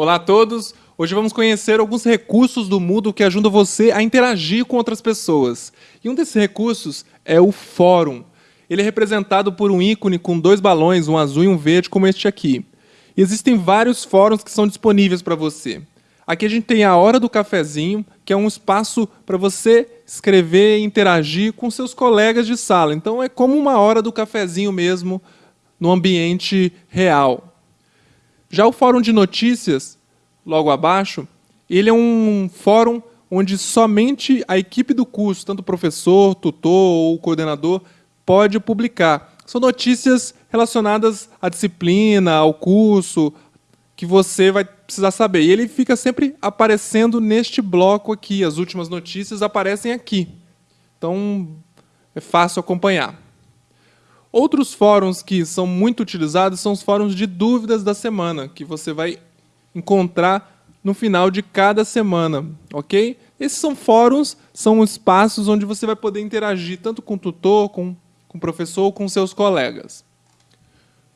Olá a todos! Hoje vamos conhecer alguns recursos do Moodle que ajudam você a interagir com outras pessoas. E um desses recursos é o Fórum. Ele é representado por um ícone com dois balões, um azul e um verde, como este aqui. E existem vários fóruns que são disponíveis para você. Aqui a gente tem a Hora do Cafezinho, que é um espaço para você escrever e interagir com seus colegas de sala. Então é como uma hora do cafezinho mesmo, no ambiente real. Já o Fórum de Notícias, logo abaixo, ele é um fórum onde somente a equipe do curso, tanto o professor, tutor ou coordenador, pode publicar. São notícias relacionadas à disciplina, ao curso, que você vai precisar saber. E ele fica sempre aparecendo neste bloco aqui. As últimas notícias aparecem aqui. Então, é fácil acompanhar. Outros fóruns que são muito utilizados são os fóruns de dúvidas da semana, que você vai encontrar no final de cada semana, ok? Esses são fóruns, são espaços onde você vai poder interagir tanto com o tutor, com, com o professor ou com seus colegas.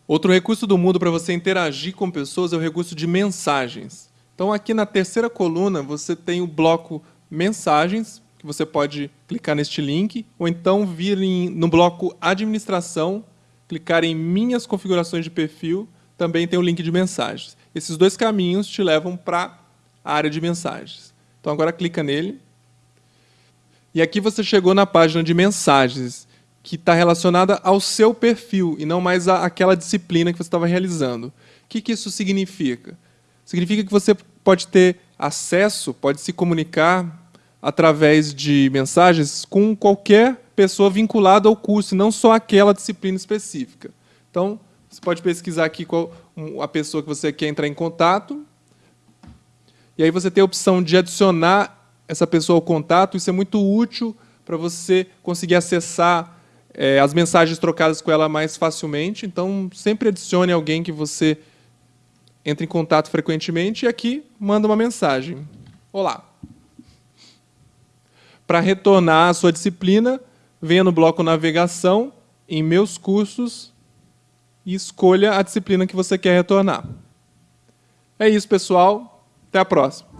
Outro recurso do Moodle para você interagir com pessoas é o recurso de mensagens. Então, aqui na terceira coluna, você tem o bloco mensagens, que você pode clicar neste link, ou então vir em, no bloco administração, clicar em minhas configurações de perfil, também tem o link de mensagens. Esses dois caminhos te levam para a área de mensagens. Então agora clica nele. E aqui você chegou na página de mensagens, que está relacionada ao seu perfil, e não mais àquela disciplina que você estava realizando. O que, que isso significa? Significa que você pode ter acesso, pode se comunicar através de mensagens com qualquer pessoa vinculada ao curso, não só aquela disciplina específica. Então, você pode pesquisar aqui qual a pessoa que você quer entrar em contato, e aí você tem a opção de adicionar essa pessoa ao contato, isso é muito útil para você conseguir acessar é, as mensagens trocadas com ela mais facilmente, então sempre adicione alguém que você entra em contato frequentemente, e aqui manda uma mensagem. Olá, para retornar à sua disciplina, venha no bloco Navegação, em Meus Cursos, e escolha a disciplina que você quer retornar. É isso, pessoal. Até a próxima.